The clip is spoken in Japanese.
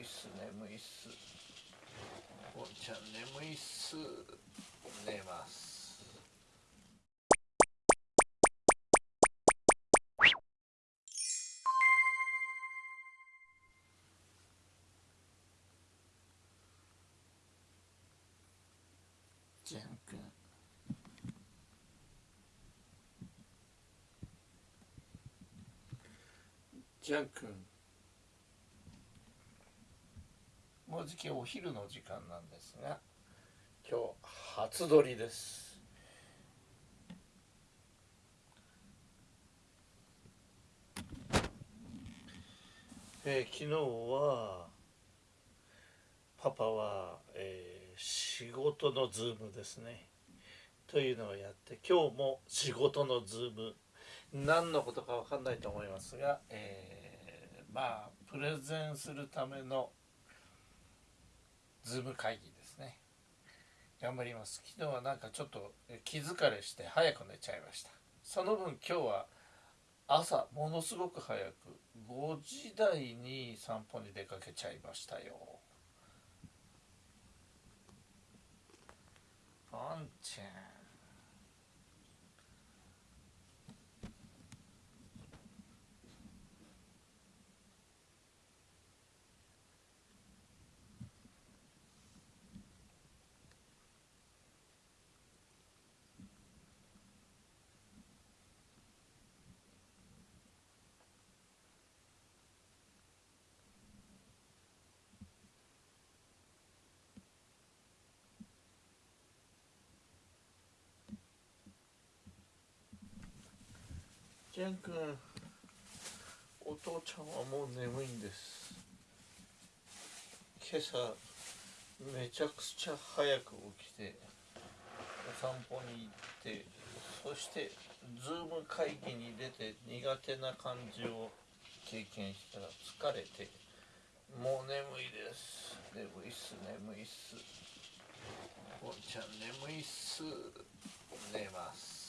いっす眠いっす。ゴンちゃん眠いっす。寝ます。ジャン君ジャン君。もうじきお昼の時間なんですが今日初撮りです。えー昨日はパパは、えー仕事の Zoom ですね。というのをやって今日も仕事の Zoom。何のことかわかんないと思いますが、えーまあプレゼンするためのズーム会議ですね。頑張ります。昨日はなんかちょっと気疲れして早く寝ちゃいました。その分今日は朝ものすごく早く5時台に散歩に出かけちゃいましたよ。ポンちゃんジャン君お父ちゃんはもう眠いんです。今朝めちゃくちゃ早く起きてお散歩に行ってそしてズーム会議に出て苦手な感じを経験したら疲れてもう眠いです。眠いっす眠いっす。ゴンちゃん眠いっす。寝ます。